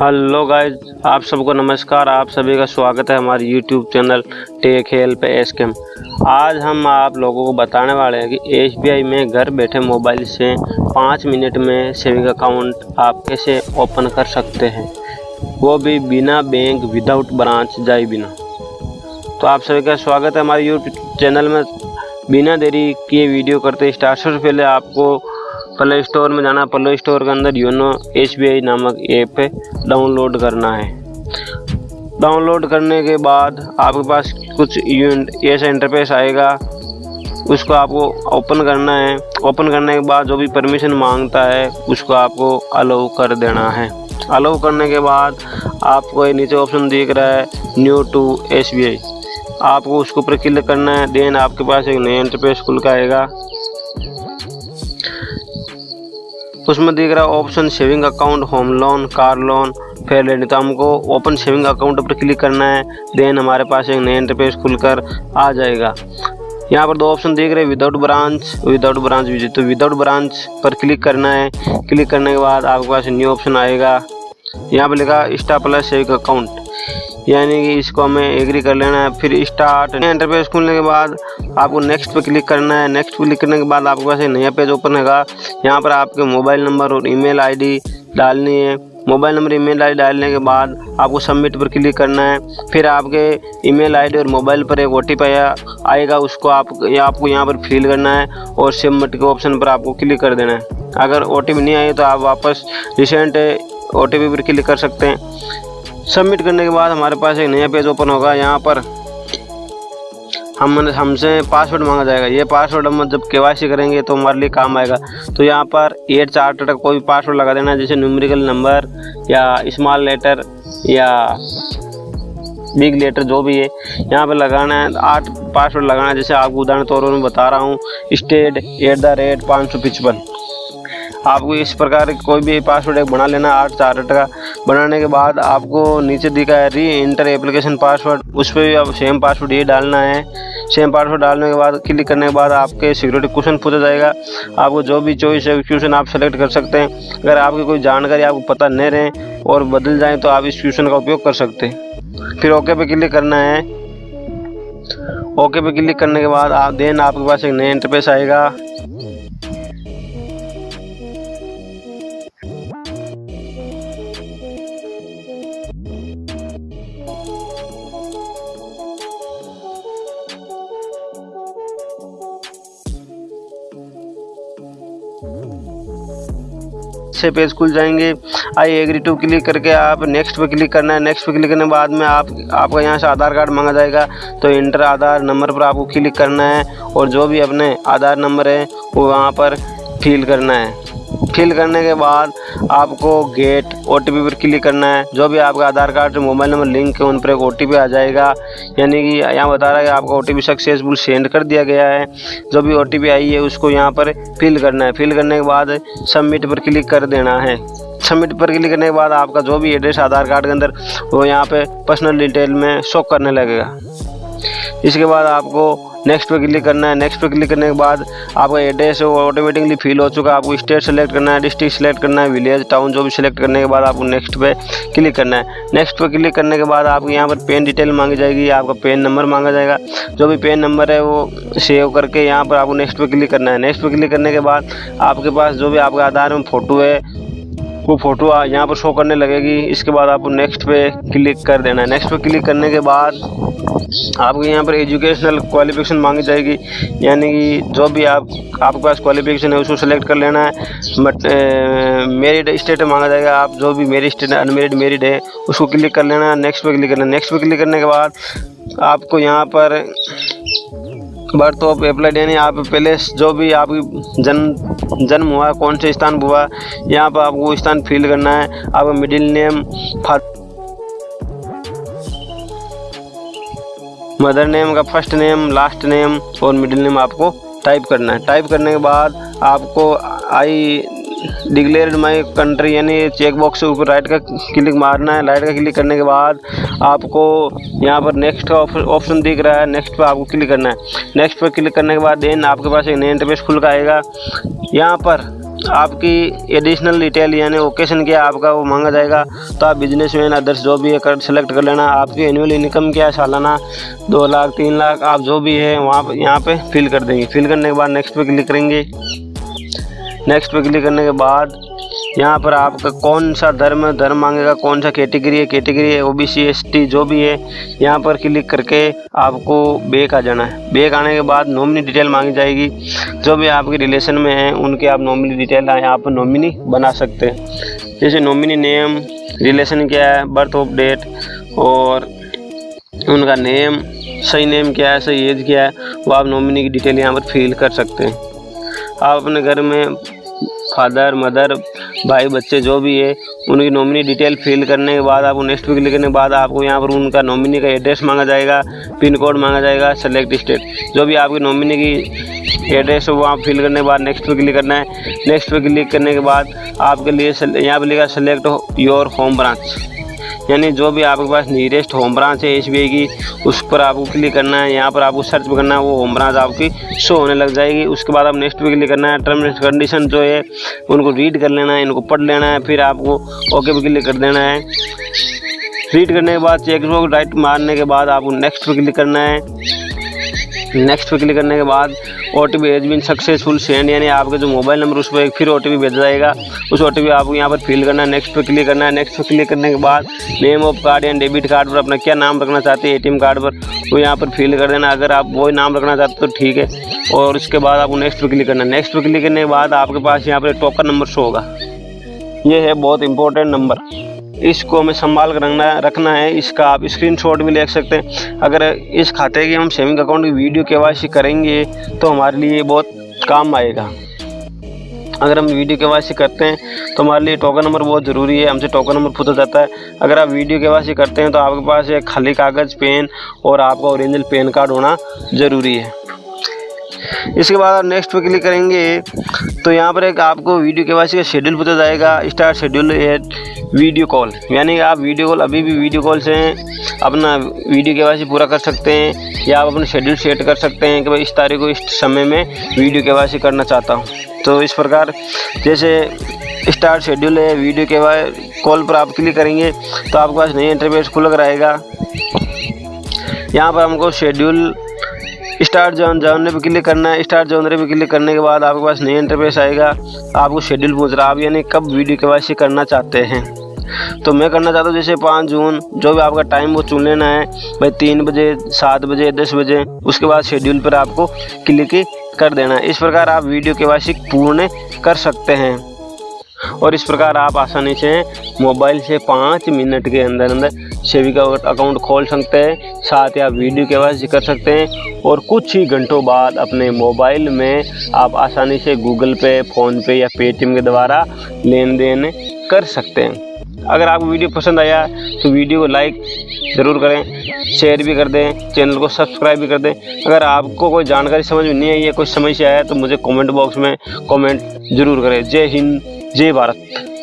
Hello guys, आप सबको नमस्कार, आप सभी का स्वागत है हमारे यूट्यूब चैनल टेक हेल्प एस केम आज हम आप लोगों को बताने वाले हैं कि एस में घर बैठे मोबाइल से पाँच मिनट में सेविंग अकाउंट आप कैसे ओपन कर सकते हैं? वो भी बिना बैंक विदाउट ब्रांच जाए बिना। तो आप सभी का स्वागत है हमारे यूट्यूब चैनल में। बिना देरी किए वीडियो करते स्टार्ट से पहले आपको प्ले स्टोर में जाना प्ले स्टोर के अंदर यूनो एस नामक ऐप डाउनलोड करना है। डाउनलोड करने के बाद आपके पास कुछ ऐसा इंटरफेस आएगा, उसको आपको ओपन करना है। ओपन करने के बाद जो भी परमिशन माँगता है, उसको आपको अलाउ कर देना है। अलाउ करने के बाद आपको ये नीचे ऑप्शन दिख रहा है न्यू टू एसबीआई आपको उसके ऊपर क्लिक करना है देन आपके पास एक नया इंटरफेस खुल का आएगा। उसमें दिख रहा है option saving account home loan car loan fair लेनी तो हमको ओपन सेविंग अकाउंट पर क्लिक करना है। देन हमारे पास एक नया इंटरफेस खुलकर आ जाएगा। यहाँ पर दो ऑप्शन देख रहे हैं without branch without branch visit तो विदाउट ब्रांच पर क्लिक करना है। क्लिक करने के बाद आपके पास न्यू ऑप्शन आएगा। यहाँ पर लिखा स्टा प्लस सेविंग अकाउंट यानी कि इसको हमें एग्री कर लेना है। फिर स्टार्ट इंटरफेस खुलने के बाद आपको नेक्स्ट पे क्लिक करना है। नेक्स्ट पे क्लिक करने के बाद आपके पास एक नया पेज ओपन होगा। यहाँ पर आपके मोबाइल नंबर और ईमेल आईडी डालनी है। मोबाइल नंबर ईमेल आईडी डालने के बाद आपको सबमिट पर क्लिक करना है। फिर आपके ईमेल आईडी और मोबाइल पर एक ओ टी आएगा, उसको आप, या आपको यहाँ पर फिल करना है और सबमिट के ऑप्शन पर आपको क्लिक कर देना है। अगर ओटीपी नहीं आई तो आप वापस रिसेंट ओ पर क्लिक कर सकते हैं। सबमिट करने के बाद हमारे पास एक नया पेज ओपन होगा, यहाँ पर हम हमसे पासवर्ड मांगा जाएगा। ये पासवर्ड हम जब के करेंगे तो हमारे लिए काम आएगा। तो यहाँ पर एट चार तक कोई भी पासवर्ड लगा देना, जैसे न्यूमेरिकल नंबर या स्मॉल लेटर या बिग लेटर जो भी है, यहाँ पर लगाना है। आठ पासवर्ड लगाना है, जैसे आपको उदाहरण तौर पर मैं बता रहा हूँ स्टेट एट द रेट पाँच सौ पचपन। आपको इस प्रकार कोई भी पासवर्ड एक बना लेना, आठ, चार का। बनाने के बाद आपको नीचे दिखा है री इंटर एप्लीकेशन पासवर्ड उस पर भी आप सेम पासवर्ड ये डालना है। सेम पासवर्ड डालने के बाद क्लिक करने के बाद आपके सिक्योरिटी क्वेश्चन पूछा जाएगा। आपको जो भी चॉइस है क्वेश्चन आप सेलेक्ट कर सकते हैं। अगर आपकी कोई जानकारी आपको पता नहीं रहे और बदल जाए तो आप इस क्वेश्चन का उपयोग कर सकते हैं। फिर ओके पे क्लिक करना है। ओके पे क्लिक करने के बाद आप देन आपके पास एक नया इंटरफेस आएगा। छः पेज खुल जाएँगे। आई एग्री टू क्लिक करके आप नेक्स्ट पे क्लिक करना है। नेक्स्ट पर क्लिक करने के बाद में आप, आपका यहाँ से आधार कार्ड मांगा जाएगा। तो इंटर आधार नंबर पर आपको क्लिक करना है और जो भी अपने आधार नंबर है, वो वहाँ पर फिल करना है। फिल करने के बाद आपको गेट ओटीपी पर क्लिक करना है। जो भी आपका आधार कार्ड से मोबाइल नंबर लिंक है, उन पर एक ओ आ जाएगा। यानी कि यहाँ बता रहा है कि आपका ओ टी सक्सेसफुल सेंड कर दिया गया है। जो भी ओ आई है, उसको यहाँ पर फिल करना है। फिल करने के बाद सबमिट पर क्लिक कर देना है। सबमिट पर क्लिक करने के बाद आपका जो भी एड्रेस आधार कार्ड के अंदर, वो यहाँ पे पर्सनल डिटेल में शो करने लगेगा। इसके बाद आपको नेक्स्ट पे क्लिक करना है नेक्स्ट पे क्लिक करने के बाद आपका एड्रेस है, वो ऑटोमेटिकली फिल हो चुका है। आपको स्टेट सेलेक्ट करना है डिस्ट्रिक्ट सेलेक्ट करना है विलेज टाउन जो भी सिलेक्ट करने के बाद आपको नेक्स्ट पे क्लिक करना है। नेक्स्ट पे क्लिक करने के बाद आपको यहाँ पर पेन डिटेल मांगी जाएगी, आपका पेन नंबर मांगा जाएगा। जो भी पेन नंबर है, वो सेव करके यहाँ पर आपको नेक्स्ट पे क्लिक करना है। नेक्स्ट पे क्लिक करने के बाद आपके पास जो भी आपके आधार में फ़ोटो है वो फ़ोटो यहाँ पर शो करने लगेगी। इसके बाद आपको नेक्स्ट पे क्लिक कर देना है। नेक्स्ट पे क्लिक करने के बाद आपको यहाँ पर एजुकेशनल क्वालिफिकेशन मांगी जाएगी। यानी कि जो भी आप, आपके पास क्वालिफिकेशन है, उसको सेलेक्ट कर लेना है। बट मेरिड स्टेट मांगा जाएगा। आप जो भी मेरिड स्टेट अनमेरिड मेरिड है, उसको क्लिक कर लेना है। नेक्स्ट पे क्लिक करना नेक्स्ट पे क्लिक करने के बाद आपको यहाँ पर बर्थ ऑफ़ एप्लाइड यानी आप पहले जो भी आपकी जन्म जन्म हुआ, कौन से स्थान हुआ, यहाँ पर आपको स्थान फिल करना है आप मिडिल नेम मदर नेम का फ़र्स्ट नेम लास्ट नेम और मिडिल नेम आपको टाइप करना है। टाइप करने के बाद आपको आई डिक्लेयर्ड माई कंट्री, यानी चेक बॉक्स के ऊपर राइट का क्लिक मारना है। राइट का क्लिक करने के बाद आपको यहाँ पर नेक्स्ट का ऑप्शन दिख रहा है। नेक्स्ट पर आपको क्लिक करना है। नेक्स्ट पर क्लिक करने के बाद देन आपके पास एक नया इंटरफेस खुल का आएगा। यहाँ पर आपकी एडिशनल डिटेल यानी ओकेशन क्या आपका, वो मांगा जाएगा। तो आप बिज़नेस मैन अदर्स जो भी है, कर सेलेक्ट कर लेना। आपकी एनुअल इनकम क्या है, सालाना दो लाख, तीन लाख, आप जो भी है, वहाँ पर यहाँ पे फिल कर देंगे। फिल करने के बाद नेक्स्ट पे क्लिक करेंगे। नेक्स्ट पे क्लिक करने के बाद, यहाँ पर आपका कौन सा धर्म धर्म मांगेगा, कौन सा कैटेगरी है कैटेगरी है ओबीसी एसटी जो भी है, यहाँ पर क्लिक करके आपको बेक आ जाना है। बेक आने के बाद नॉमिनी डिटेल मांगी जाएगी। जो भी आपके रिलेशन में हैं, उनके आप नॉमिनी डिटेल यहाँ पर नॉमिनी बना सकते हैं। जैसे नॉमिनी नेम रिलेशन क्या है बर्थ ऑफ़ डेट और उनका नेम सही नेम क्या है, सही एज क्या है, वो आप नॉमिनी की डिटेल यहाँ पर फिल कर सकते हैं। आप अपने घर में फादर, मदर, भाई, बच्चे, जो भी है, उनकी नॉमिनी डिटेल फिल करने के बाद आपको नेक्स्ट वीक लिखने के बाद आपको यहाँ पर उनका नॉमिनी का एड्रेस मांगा जाएगा पिन कोड मांगा जाएगा सेलेक्ट स्टेट जो भी आपकी नॉमिनी की एड्रेस है, वो आप फिल करने के बाद नेक्स्ट पे क्लिक करना है। नेक्स्ट पे क्लिक करने के बाद आपके लिए यहाँ पर लिखा सेलेक्ट योर होम ब्रांच यानी जो भी आपके पास नीरेस्ट होम ब्रांच है एस की, उस पर आपको क्लिक करना है, यहाँ पर आपको सर्च करना है, वो होम ब्रांच आपकी शो होने लग जाएगी। उसके बाद आप नेक्स्ट पे क्लिक करना है टर्म एंड कंडीशन जो है, उनको रीड कर लेना है, इनको पढ़ लेना है, फिर आपको ओके पे क्लिक कर देना है। रीड करने के बाद चेक राइट मारने के बाद आपको नेक्स्ट पे क्लिक करना है। नेक्स्ट पे क्लिक करने के बाद O T P has been successful send यानी आपके जो मोबाइल नंबर उस पर एक फिर ओ टी पी भेजा जाएगा। उस ओ टी पी आपको यहाँ पर फिल करना है नेक्स्ट पे क्लिक करना है। नेक्स्ट पे क्लिक करने के बाद नेम ऑफ़ कार्ड या डेबिट कार्ड पर अपना क्या नाम रखना चाहते हैं ए टी एम कार्ड पर, वो यहाँ पर फिल कर देना। अगर आप वही नाम रखना चाहते तो ठीक है, और उसके बाद आपको नेक्स्ट पे क्लिक करना है। नेक्स्ट पे क्लिक करने के बाद आपके पास यहाँ पर टोकन नंबर शो होगा। ये है बहुत इंपॉर्टेंट नंबर इसको हमें संभाल कर रखना है रखना है। इसका आप स्क्रीनशॉट भी ले सकते हैं। अगर इस खाते की हम सेविंग अकाउंट की वीडियो के करेंगे तो हमारे लिए बहुत काम आएगा। अगर हम वीडियो के करते हैं तो हमारे लिए टोकन नंबर बहुत ज़रूरी है। हमसे टोकन नंबर पूछा जाता है। अगर आप वीडियो के वासी करते हैं तो आपके पास एक खाली कागज़ पेन और आपका ओरिजिनल पेन कार्ड होना ज़रूरी है। इसके बाद आप नेक्स्ट पे क्लिक करेंगे। तो यहाँ पर एक आपको वीडियो के वासी का शेड्यूल पता जाएगा। Start schedule at video call यानी आप वीडियो कॉल अभी भी वीडियो कॉल से अपना वीडियो के वासी पूरा कर सकते हैं या आप अपना शेड्यूल सेट कर सकते हैं कि भाई इस तारीख को इस समय में वीडियो के वासी करना चाहता हूँ। तो इस प्रकार जैसे स्टार्ट शेड्यूल है वीडियो के बाद कॉल पर आप क्लिक करेंगे तो आपके पास नई इंटरफेस खुल आएगा। यहाँ पर हमको शेड्यूल स्टार्ट जोन जानने पे क्लिक करना है। स्टार्ट जानने पे क्लिक करने के बाद आपके पास नया इंटरफेस आएगा। आपको शेड्यूल पूछ रहा है। आप यानी कब वीडियो के करना चाहते हैं? तो मैं करना चाहता हूँ जैसे पाँच जून, जो भी आपका टाइम वो चुन लेना है। भाई तीन बजे, सात बजे, दस बजे, उसके बाद शेड्यूल पर आपको क्लिक कर देना है। इस प्रकार आप वीडियो के पूर्ण कर सकते हैं। और इस प्रकार आप आसानी से मोबाइल से पाँच मिनट के अंदर अंदर सेविका अकाउंट खोल सकते हैं, साथ ही आप वीडियो के वासी कर सकते हैं और कुछ ही घंटों बाद अपने मोबाइल में आप आसानी से गूगल पे फ़ोन पे या पेटीएम के द्वारा लेन देन कर सकते हैं। अगर आपको वीडियो पसंद आया तो वीडियो को लाइक ज़रूर करें, शेयर भी कर दें, चैनल को सब्सक्राइब भी कर दें। अगर आपको कोई जानकारी समझ में नहीं आई है कोई समस्या है तो मुझे कमेंट बॉक्स में कमेंट ज़रूर करें। जय हिंद, जय भारत।